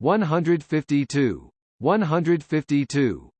152. 152